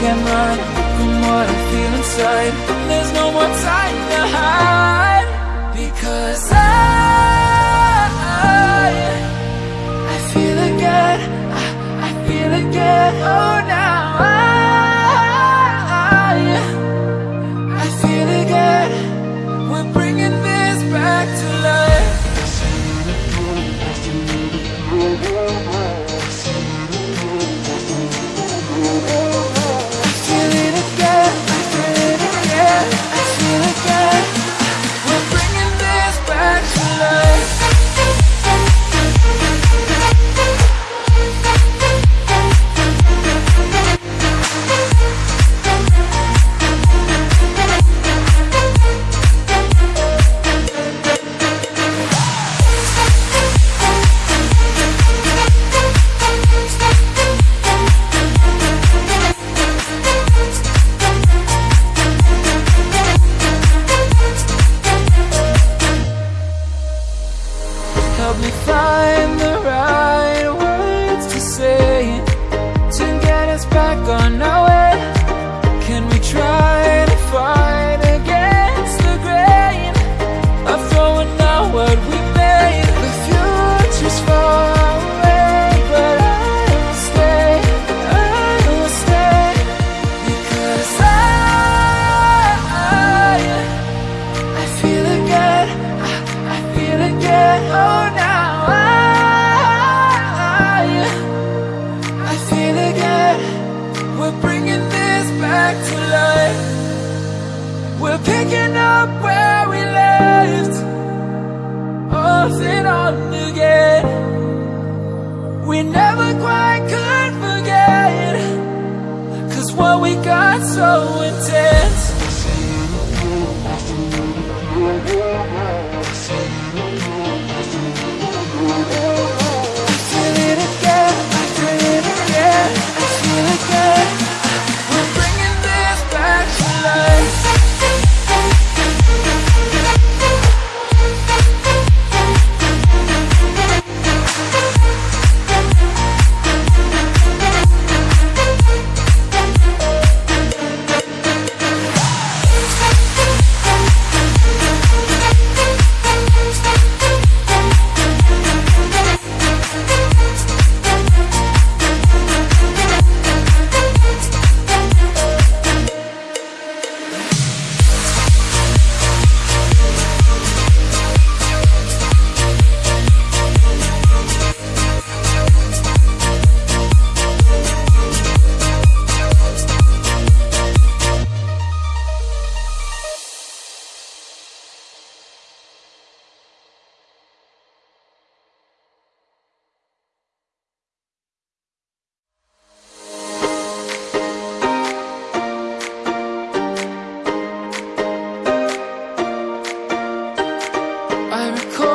can't run from what I feel inside And there's no more time to hide. Because I, I feel again, I, I feel again. help me find the Picking up where we left Off and on again. We never quite could forget Cause what we got so intense. I recall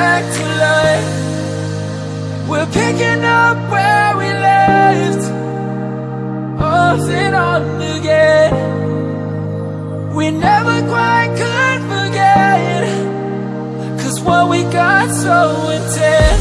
back to life. We're picking up where we left Off and on again. We never quite could forget Cause what we got so intense.